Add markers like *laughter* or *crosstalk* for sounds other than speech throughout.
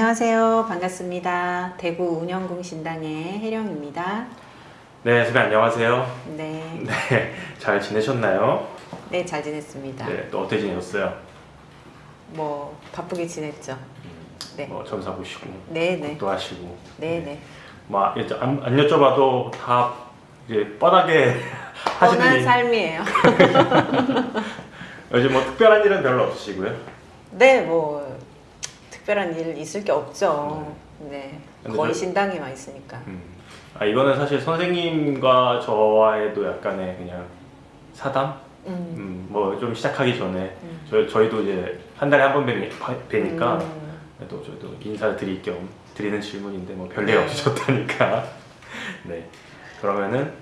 안녕하세요. 반갑습니다. 대구 운영공신당의 혜령입니다. 네, 선생님 안녕하세요. 네, *laughs* 네, 잘 지내셨나요? 네, 잘 지냈습니다. 네, 또 어떻게 지내셨어요? 뭐 바쁘게 지냈죠. 네, 뭐 점사 보시고, 네, 네, 또 하시고. 네, 네. 뭐 이제 안, 안 여쭤봐도 다 이제 뻔하게 *laughs* 뻔한 하시는 일. 삶이에요. *laughs* 요즘 뭐 특별한 일은 별로 없으시고요. 네, 뭐 특별한 일 있을 게 없죠. 네, 근데 거의 저- 신당에만 있으니까. 음. 아 이거는 사실 선생님과 저와의도 약간의 그냥 사담. 음, 음, 뭐좀 시작하기 전에 음. 저희 저희도 이제 한 달에 한 번 뵈니까 음, 또 저도 인사드릴 겸 드리는 질문인데 뭐 별일 네. 없으셨다니까. *laughs* 네. 그러면은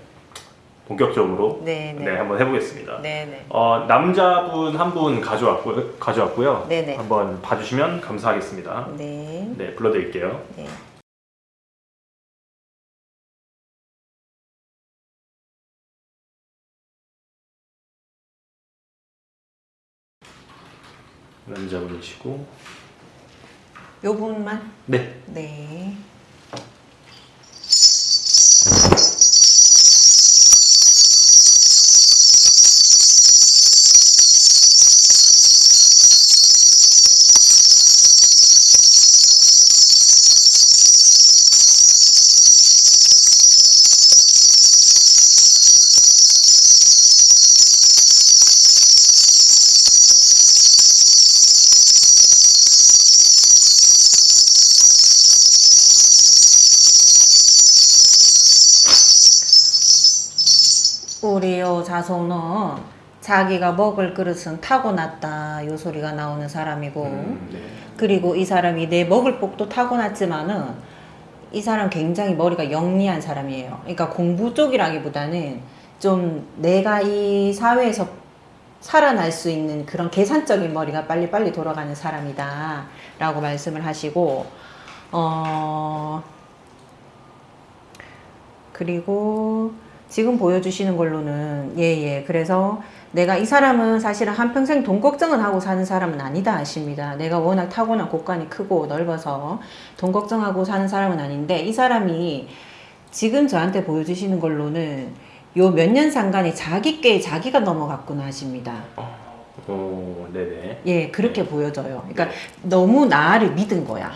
본격적으로 네, 네, 네, 한번 해보겠습니다. 네, 네. 어, 남자분 한 분 가져왔고 가져왔고요. 네, 네. 한번 봐주시면 감사하겠습니다. 네, 네, 불러드릴게요. 네. 남자분이시고. 요 분만. 네. 네. 자손은 자기가 먹을 그릇은 타고났다 요 소리가 나오는 사람이고 음, 네. 그리고 이 사람이 내 먹을 복도 타고났지만은 이 사람 굉장히 머리가 영리한 사람이에요. 그러니까 공부 쪽이라기보다는 좀 내가 이 사회에서 살아날 수 있는 그런 계산적인 머리가 빨리빨리 돌아가는 사람이다 라고 말씀을 하시고 어 그리고 지금 보여주시는 걸로는 예예 그래서 내가 이 사람은 사실은 한평생 돈 걱정을 하고 사는 사람은 아니다 하십니다. 내가 워낙 타고난 곳간이 크고 넓어서 돈 걱정하고 사는 사람은 아닌데 이 사람이 지금 저한테 보여주시는 걸로는 요 몇 년 상간에 자기께 자기가 넘어갔구나 하십니다. 어, 네네. 예, 그렇게 보여져요. 그러니까 너무 나를 믿은 거야.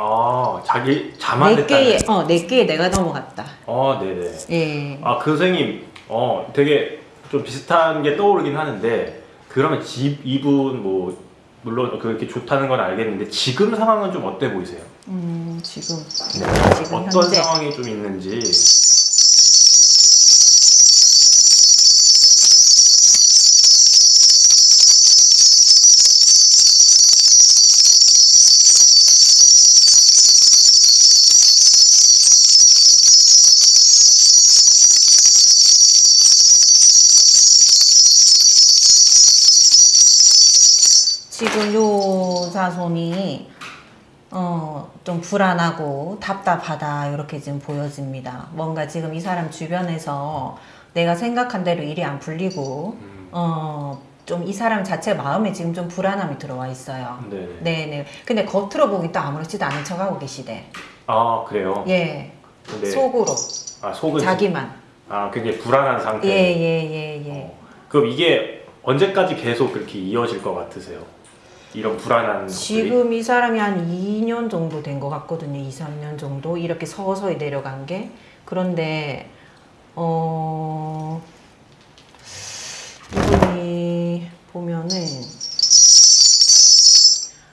아, 자기 자만 내게에 됐다. 어 내게에 내가 넘어갔다. 어, 네네. 예. 아, 그 선생님, 어, 되게 좀 비슷한 게 떠오르긴 하는데, 그러면 집, 이분, 뭐, 물론 그렇게 좋다는 건 알겠는데, 지금 상황은 좀 어때 보이세요? 음 지금 지금 어떤 현재 상황이 좀 있는지. 지금 요 자손이 어, 좀 불안하고 답답하다 이렇게 지금 보여집니다. 뭔가 지금 이 사람 주변에서 내가 생각한 대로 일이 안 풀리고 음, 어, 좀 이 사람 자체 마음에 지금 좀 불안함이 들어와 있어요. 네네. 네네. 근데 겉으로 보기 또 아무렇지도 않은 척하고 계시대. 아, 그래요? 예. 근데, 속으로 아, 속은. 자기만. 아, 굉장히 불안한 상태. 예예예 예. 어, 그럼 이게 언제까지 계속 그렇게 이어질 것 같으세요? 이런 불안한 것들이? 지금 이 사람이 한 2년 정도 된 것 같거든요. 2, 3년 정도 이렇게 서서히 내려간 게. 그런데 어 이분이 보면은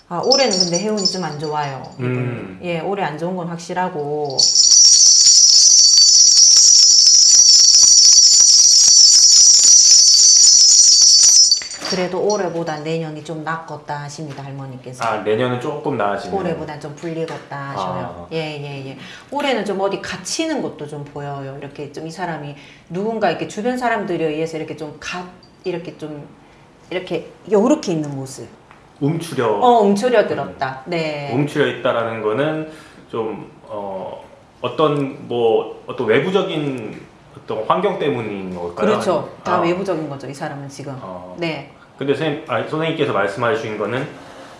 아 올해는 근데 해운이 좀 안 좋아요. 음. 예, 올해 안 좋은 건 확실하고. 그래도 올해보다 내년이 좀 낫겠다 하십니다 할머니께서. 아 내년은 조금 나아지는 올해보다 좀 불리겠다 하셔요. 아. 예, 예, 예. 올해는 좀 어디 갇히는 것도 좀 보여요. 이렇게 좀 이 사람이 누군가 이렇게 주변 사람들에 의해서 이렇게 좀 갓, 이렇게 좀, 이렇게 요렇게 있는 모습. 움츠려 어, 움츠려 들었다. 네. 움츠려 있다라는 거는 좀 어, 어떤 뭐 어떤 외부적인 어떤 환경 때문인 걸까요? 그렇죠. 다 아, 외부적인 거죠. 이 사람은 지금. 어. 네. 근데 선생님, 아, 선생님께서 말씀하신 거는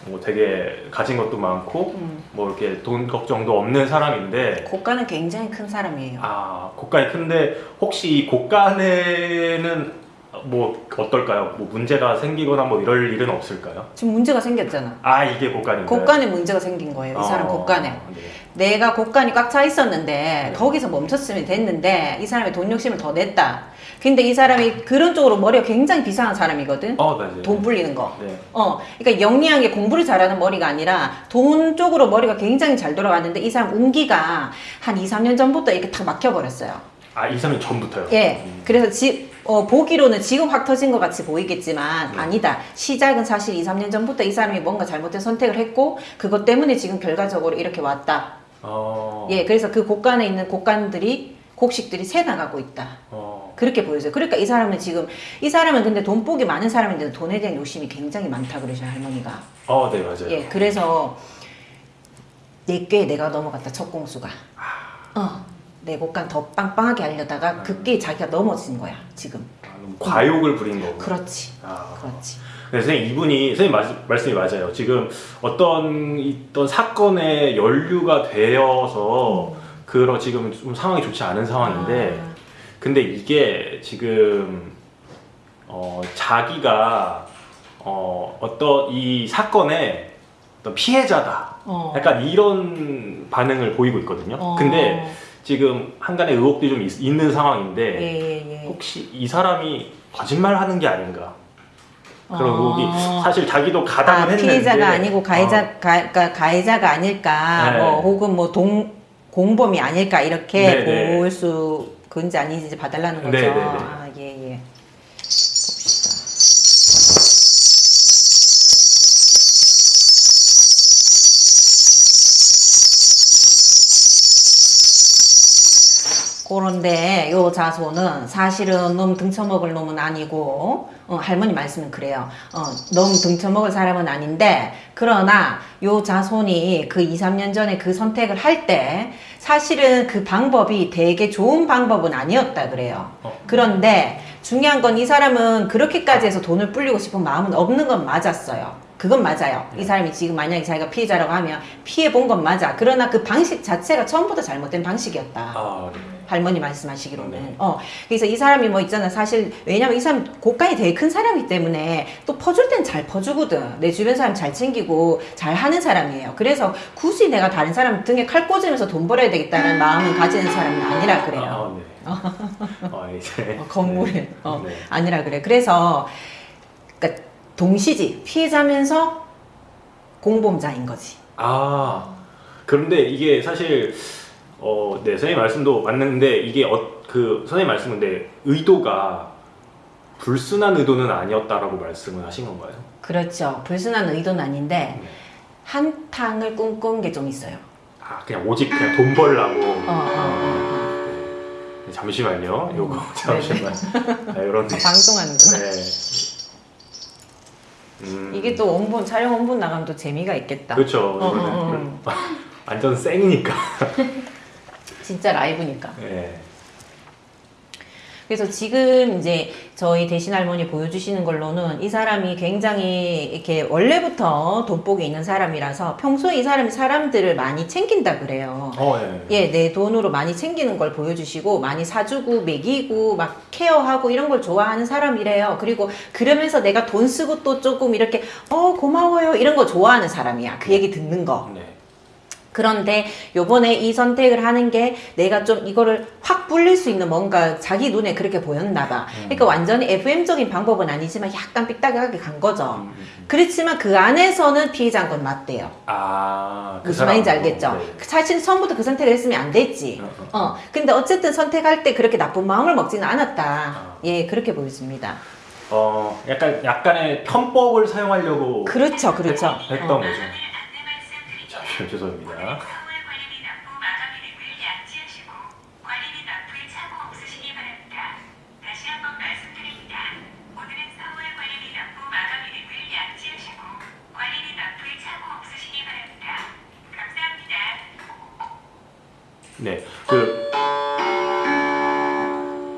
뭐 되게 가진 것도 많고 음. 뭐 이렇게 돈 걱정도 없는 사람인데 고가는 굉장히 큰 사람이에요. 아 고가이 큰데 혹시 이 고가에는 뭐 어떨까요? 뭐 문제가 생기거나 뭐 이럴 일은 없을까요? 지금 문제가 생겼잖아. 아 이게 고가인가요? 곡간에 문제가 생긴 거예요. 이 사람 어, 곡간에. 네. 내가 곡간이 꽉 차 있었는데 네. 거기서 멈췄으면 됐는데 이 사람이 돈 욕심을 더 냈다. 근데 이 사람이 그런 쪽으로 머리가 굉장히 비상한 사람이거든. 어 맞아요. 돈 불리는 거. 네. 어, 그러니까 영리한 게 공부를 잘하는 머리가 아니라 돈 쪽으로 머리가 굉장히 잘 돌아갔는데 이 사람 운기가 한 2, 3년 전부터 이렇게 탁 막혀버렸어요. 아 2, 3년 전부터요? 예. 음. 그래서 지, 어, 보기로는 지금 확 터진 것 같이 보이겠지만 네. 아니다. 시작은 사실 2, 3년 전부터 이 사람이 뭔가 잘못된 선택을 했고 그것 때문에 지금 결과적으로 이렇게 왔다. 어. 예. 그래서 그 곡간에 있는 곡간들이 곡식들이 새 나가고 있다. 어. 그렇게 보여져요. 그러니까 이 사람은 지금 이 사람은 근데 돈복이 많은 사람인데 돈에 대한 욕심이 굉장히 많다 그러죠 할머니가. 어, 네 맞아요. 예, 그래서 내게 내가 넘어갔다 첫 공수가. 어, 내 곡간 더 빵빵하게 하려다가 그게 자기가 넘어진 거야 지금. 아, 과욕을 부린 거고. 그렇지, 아. 그렇지. 네, 선생님 이분이 선생님 말, 말씀이 맞아요. 지금 어떤 있던 사건에 연루가 되어서 그런 지금 좀 상황이 좋지 않은 상황인데 아, 근데 이게 지금 어, 자기가 어, 어떤 이 사건의 어떤 피해자다. 어. 약간 이런 반응을 보이고 있거든요. 어. 근데 지금 한간의 의혹들이 좀 있, 는 상황인데 예, 예, 예. 혹시 이 사람이 거짓말 하는 게 아닌가? 그런 어. 의혹이 사실 자기도 가담을 아, 했는데 피해자가 아니고 가해자, 어, 가, 가, 가해자가 아닐까, 네. 뭐 혹은 뭐 동, 공범이 아닐까 이렇게 네, 네. 볼수 그런지 아닌지 봐달라는 거죠. 네, 네, 네. 그런데 요 자손은 사실은 놈 등쳐먹을 놈은 아니고 어, 할머니 말씀은 그래요. 어, 놈 등쳐먹을 사람은 아닌데 그러나 요 자손이 그 2, 3년 전에 그 선택을 할 때 사실은 그 방법이 되게 좋은 방법은 아니었다 그래요. 어. 그런데 중요한 건 이 사람은 그렇게까지 해서 돈을 불리고 싶은 마음은 없는 건 맞았어요. 그건 맞아요. 이 사람이 지금 만약에 자기가 피해자라고 하면 피해 본 건 맞아. 그러나 그 방식 자체가 처음부터 잘못된 방식이었다. 아, 네. 할머니 말씀하시기로는. 네. 어. 그래서 이 사람이 뭐 있잖아. 사실, 왜냐면 이 사람 곡간이 되게 큰 사람이기 때문에 또 퍼줄 땐 잘 퍼주거든. 내 주변 사람 잘 챙기고 잘 하는 사람이에요. 그래서 굳이 내가 다른 사람 등에 칼 꽂으면서 돈 벌어야 되겠다는 마음을 가지는 사람은 아니라 그래요. 아, 네. 아, 이제 어, 건물에. 어, 네. 아니라 그래. 그래서, 그러니까 동시지. 피해자면서 공범자인 거지. 아 그런데 이게 사실 어, 네 선생님 말씀도 맞는데 이게 어, 그 선생님 말씀인데 의도가 불순한 의도는 아니었다라고 말씀을 하신 건가요? 그렇죠. 불순한 의도는 아닌데, 네. 한탕을 꿈꾼 게 좀 있어요. 아 그냥 오직 그냥 돈 벌라고. 어, 어, 어, 네, 잠시만요. 요거 음, *laughs* 잠시만. 아, 이런. *laughs* 방송하는구나. 네. 음, 이게 또 원본 촬영 원본 나가면 또 재미가 있겠다. 그렇죠. 어, 이거는. 완전 생이니까. *laughs* 진짜 라이브니까. 네. 그래서 지금 이제 저희 대신 할머니 보여주시는 걸로는 이 사람이 굉장히 이렇게 원래부터 돈복이 있는 사람이라서 평소에 이 사람이 사람들을 많이 챙긴다 그래요. 어, 네. 예, 내 돈으로 많이 챙기는 걸 보여주시고 많이 사주고 먹이고 막 케어하고 이런 걸 좋아하는 사람이래요. 그리고 그러면서 내가 돈 쓰고 또 조금 이렇게 어 고마워요 이런 거 좋아하는 사람이야. 그 얘기 듣는 거. 네. 그런데 요번에 이 선택을 하는 게 내가 좀 이거를 확 불릴 수 있는 뭔가 자기 눈에 그렇게 보였나 봐. 음. 그러니까 완전히 FM적인 방법은 아니지만 약간 삐딱하게 간 거죠. 음, 음, 음. 그렇지만 그 안에서는 피해자인 건 맞대요. 아, 그 무슨 말인지 사람으로. 알겠죠? 네. 사실 처음부터 그 선택을 했으면 안 됐지. 어, 어. 어, 근데 어쨌든 선택할 때 그렇게 나쁜 마음을 먹지는 않았다. 아. 예, 그렇게 보여집니다. 어, 약간 약간의 편법을 사용하려고 그렇죠, 그렇죠. 했, 했던 어. 거죠. 잠시만 죄송합니다. 서울 관리비 납부 마감 이름을 양지하시고 관리비 납부에 착오 없으시기 바랍니다. 다시 한번 말씀드립니다. 오늘은 서울 관리비 납부 마감 이름을 양지하시고 관리비 납부에 착오 없으시기 바랍니다. 감사합니다. 네, 그,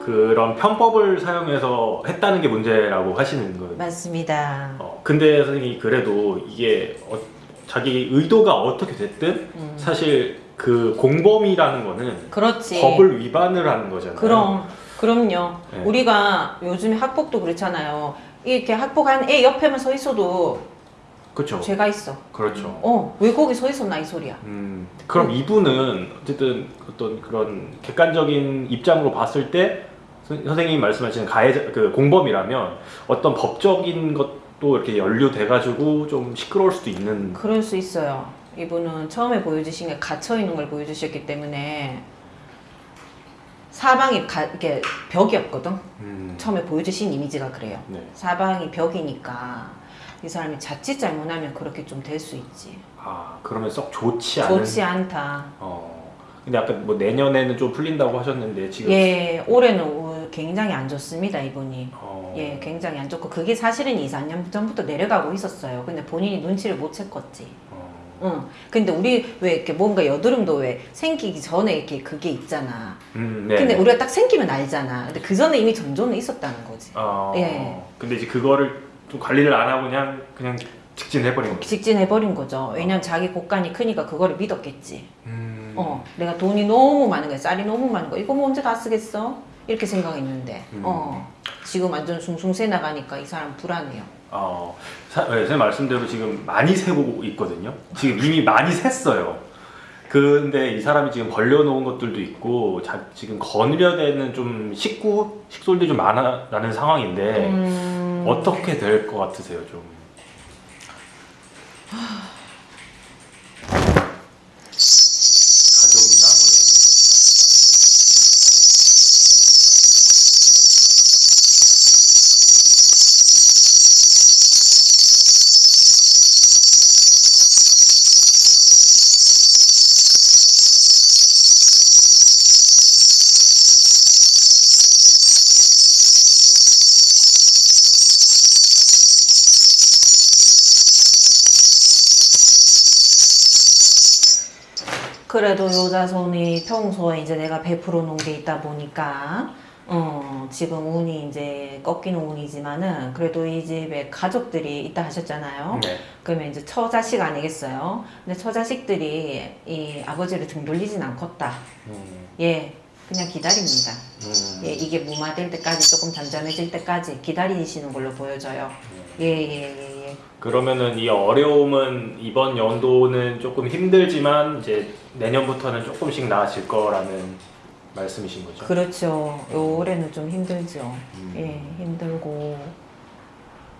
그런 편법을 사용해서 했다는 게 문제라고 하시는 거예요. 맞습니다. 어, 근데 선생님이 그래도 이게 어, 자기 의도가 어떻게 됐든 음. 사실 그 공범이라는 거는 그렇지. 법을 위반을 하는 거잖아요. 그럼 그럼요. 네. 우리가 요즘에 학폭도 그렇잖아요. 이렇게 학폭한 애 옆에만 서 있어도 그렇죠. 죄가 있어. 그렇죠. 어, 왜 거기 서 있었나 이 소리야. 음, 그럼 이분은 어쨌든 어떤 그런 객관적인 입장으로 봤을 때 선- 선생님이 말씀하시는 가해자 그 공범이라면 어떤 법적인 것 도 이렇게 연루돼가지고 좀 시끄러울 수도 있는 그럴 수 있어요. 이분은 처음에 보여주신 게 갇혀 있는 걸 보여주셨기 때문에 사방이 가, 이렇게 벽이었거든. 음, 처음에 보여주신 이미지가 그래요. 네. 사방이 벽이니까 이 사람이 자칫 잘못하면 그렇게 좀 될 수 있지. 아 그러면 썩 좋지 않은 좋지 않다. 어 근데 아까 뭐 내년에는 좀 풀린다고 하셨는데 지금 예, 올해는 오- 굉장히 안 좋습니다, 이분이. 어, 예, 굉장히 안 좋고 그게 사실은 2, 4년 전부터 내려가고 있었어요. 근데 본인이 눈치를 못 챘겠지. 어, 응. 근데 우리 왜 이렇게 뭔가 여드름도 왜 생기기 전에 이렇게 그게 있잖아. 음, 네. 근데 우리가 딱 생기면 알잖아. 근데 그 전에 이미 전조는 있었다는 거지. 어, 예. 근데 이제 그거를 좀 관리를 안 하고 그냥 그냥 직진해버린 거죠. 직진해버린 거죠. 왜냐면 자기 곡간이 크니까 그거를 믿었겠지. 음, 어, 내가 돈이 너무 많은 거야. 쌀이 너무 많은 거야. 이거 뭐 언제 다 쓰겠어? 이렇게 생각했는데, 음. 어, 지금 완전 숭숭 새 나가니까 이 사람 불안해요. 어, 사, 네, 선생님 말씀대로 지금 많이 세고 있거든요. 지금 이미 많이 샜어요. 근데 이 사람이 지금 벌려놓은 것들도 있고 자, 지금 거느려대는 좀 식구 식솔들이 좀 많아라는 상황인데 음, 어떻게 될 것 같으세요, 좀? 그래도 여자 손이 평소에 이제 내가 베풀어 놓은 게 있다 보니까 어, 지금 운이 이제 꺾이는 운이지만은 그래도 이 집에 가족들이 있다 하셨잖아요. 네. 그러면 이제 처자식 아니겠어요? 근데 처자식들이 이 아버지를 등 돌리진 않겠다. 음, 예, 그냥 기다립니다. 음. 예, 이게 무마될 때까지 조금 잠잠해질 때까지 기다리시는 걸로 보여져요. 예, 예, 예, 예. 그러면은 이 어려움은 이번 연도는 조금 힘들지만 이제 내년부터는 조금씩 나아질 거라는 말씀이신 거죠? 그렇죠. 요 올해는 좀 힘들죠. 음. 예, 힘들고.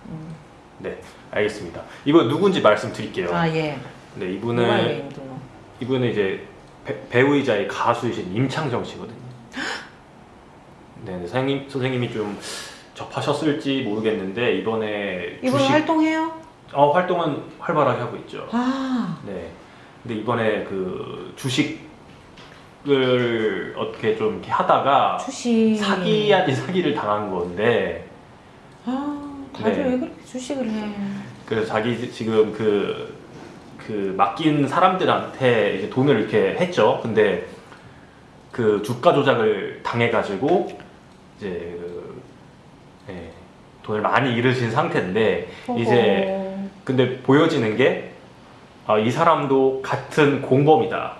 음. 네, 알겠습니다. 이분 누군지 말씀드릴게요. 아, 예. 네, 이분은? 이분은 이제 배, 배우이자 이 가수이신 임창정 씨거든요. 네, 네, 선생님 선생님이 좀 접하셨을지 모르겠는데 이번에 이분 주식 활동해요? 어, 활동은 활발하게 하고 있죠. 아, 네. 근데 이번에 그 주식을 어떻게 좀 이렇게 하다가 주식. 사기 아닌 사기를 당한 건데 아, 다들 네. 왜 그렇게 주식을 해? 그래서 자기 지금 그, 그 맡긴 사람들한테 이제 돈을 이렇게 했죠. 근데 그 주가 조작을 당해가지고 이제 그, 예, 돈을 많이 잃으신 상태인데 이제 어허. 근데 보여지는 게 아, 이 사람도 같은 공범이다.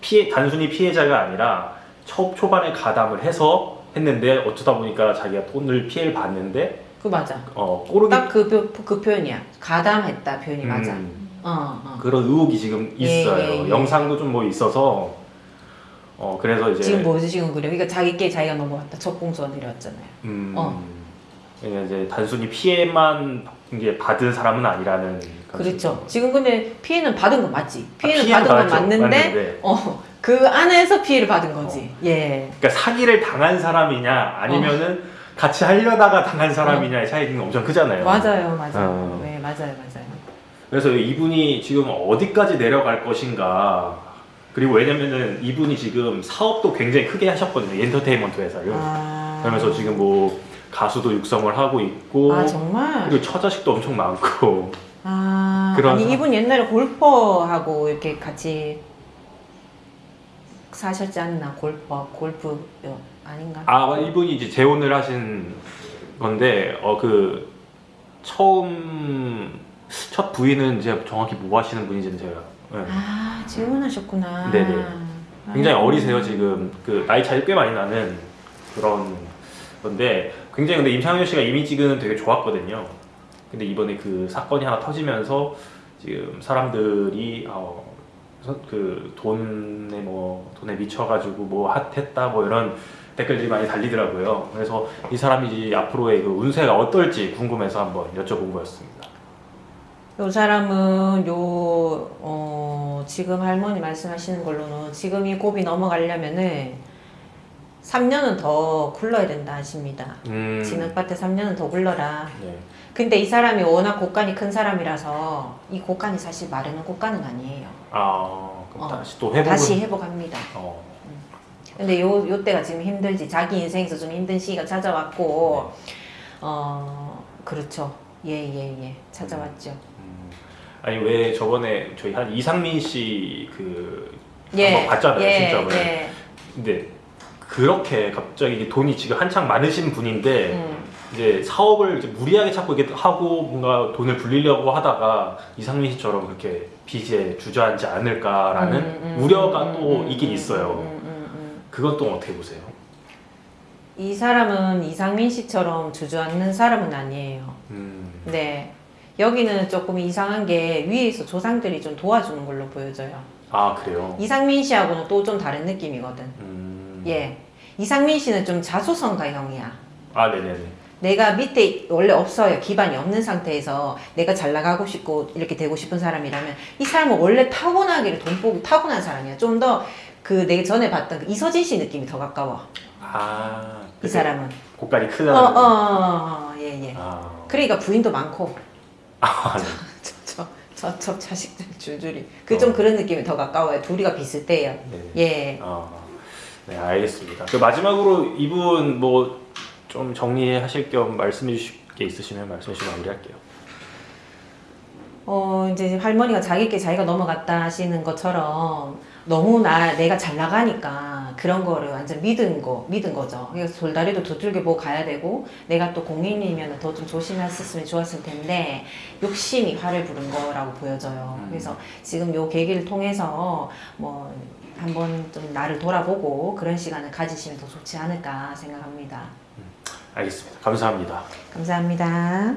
피해 단순히 피해자가 아니라 초, 초반에 가담을 해서 했는데 어쩌다 보니까 자기가 돈을 피해를 봤는데 그 맞아. 어 꼬르기 딱그 그 표현이야. 가담했다 표현이 맞아. 음, 어, 어. 그런 의혹이 지금 예, 있어요. 예, 예. 영상도 좀 뭐 있어서 어 그래서 이제 지금 보여주시는 그래요. 그러니까 자기께 자기가 넘어갔다. 내려왔잖아요. 음, 어. 그러니까 이제 단순히 피해만 이제 받은 사람은 아니라는 그렇죠. 지금 근데 피해는 받은 건 맞지. 피해는 아, 피해는 받은 건. 맞는데, 맞는데. 어, 그 안에서 피해를 받은 거지. 예. 그러니까 사기를 당한 사람이냐 아니면은 같이 하려다가 당한 사람이냐의 차이는 엄청 크잖아요. 어. 맞아요, 맞아요. 어. 네, 맞아요, 맞아요. 그래서 이분이 지금 어디까지 내려갈 것인가. 그리고 왜냐면은 이분이 지금 사업도 굉장히 크게 하셨거든요. 엔터테인먼트 회사를. 아. 그러면서 지금 뭐 가수도 육성을 하고 있고 아, 정말? 그리고 처자식도 엄청 많고 아, 그런 아니 사- 이분 옛날에 골퍼하고 이렇게 같이 사셨지 않나 골퍼 골프 요 아닌가? 아 이분이 이제 재혼을 하신 건데 어 그 처음 첫 부인은 제가 정확히 뭐 하시는 분인지는 제가 네. 아 재혼하셨구나. 네네. 굉장히 아이고. 어리세요 지금 그 나이 차이 꽤 많이 나는 그런 건데 굉장히 근데 임창현 씨가 이미지는 되게 좋았거든요. 근데 이번에 그 사건이 하나 터지면서 지금 사람들이 어, 그 돈에 뭐 돈에 미쳐가지고 뭐 핫했다 뭐 이런 댓글들이 많이 달리더라고요. 그래서 이 사람이 앞으로의 그 운세가 어떨지 궁금해서 한번 여쭤본 거였습니다. 요 사람은 요 어, 지금 할머니 말씀하시는 걸로는 지금 이 고비 넘어가려면은 3년은 더 굴러야 된다 하십니다. 음, 진흙밭에 3년은 더 굴러라. 네. 근데 이 사람이 워낙 곡간이 큰 사람이라서 이 곡간이 사실 마르는 곡간은 아니에요. 아 그럼 어, 다시 또 회복을 다시 회복합니다. 어, 근데 요, 요 때가 지금 힘들지. 자기 인생에서 좀 힘든 시기가 찾아왔고, 어, 그렇죠. 예, 예, 예. 찾아왔죠. 음, 아니 왜 저번에 저희 한 이상민 씨그 예. 한번 봤잖아요 예, 신점을 예. 근데 그렇게 갑자기 돈이 지금 한창 많으신 분인데 음. 이제 사업을 이제 무리하게 찾고 이렇게 하고 뭔가 돈을 불리려고 하다가 이상민 씨처럼 그렇게 빚에 주저앉지 않을까라는 음, 음, 우려가 음, 또 음, 있긴 음, 있어요. 음, 음, 음. 그건 또 어떻게 보세요? 이 사람은 이상민 씨처럼 주저앉는 사람은 아니에요. 음, 네. 여기는 조금 이상한 게 위에서 조상들이 좀 도와주는 걸로 보여져요. 아 그래요? 이상민 씨하고는 또 좀 다른 느낌이거든. 음, 예. 이상민 씨는 좀 자수성가형이야. 아 네네네. 내가 밑에 원래 없어요. 기반이 없는 상태에서 내가 잘 나가고 싶고 이렇게 되고 싶은 사람이라면 이 사람은 원래 타고나기를 돈 보기 타고난 사람이야. 좀 더 그 내가 전에 봤던 그 이서진 씨 느낌이 더 가까워. 아, 이 사람은. 고깔이 어, 크다는. 어, 어, 어, 예, 예. 아, 그러니까 부인도 많고. 아 네. *laughs* 저, 저, 저 자식들 줄줄이. 그좀 어. 그런 느낌이 더 가까워요. 둘이가 비슷해요. 네. 예. 아, 네 알겠습니다. 그 마지막으로 이분 뭐 좀 정리하실 겸 말씀해 주실 게 있으시면 말씀해 주시면 마무리할게요. 어, 이제 할머니가 자기께 자기가 넘어갔다 하시는 것처럼 너무 나, 내가 잘 나가니까 그런 거를 완전 믿은 거, 믿은 거죠. 그래서 돌다리도 두들겨 보고 가야 되고 내가 또 공인이면 더 좀 조심했었으면 좋았을 텐데 욕심이 화를 부른 거라고 보여져요. 음. 그래서 지금 요 계기를 통해서 뭐 한번 좀 나를 돌아보고 그런 시간을 가지시면 더 좋지 않을까 생각합니다. 알겠습니다. 감사합니다. 감사합니다.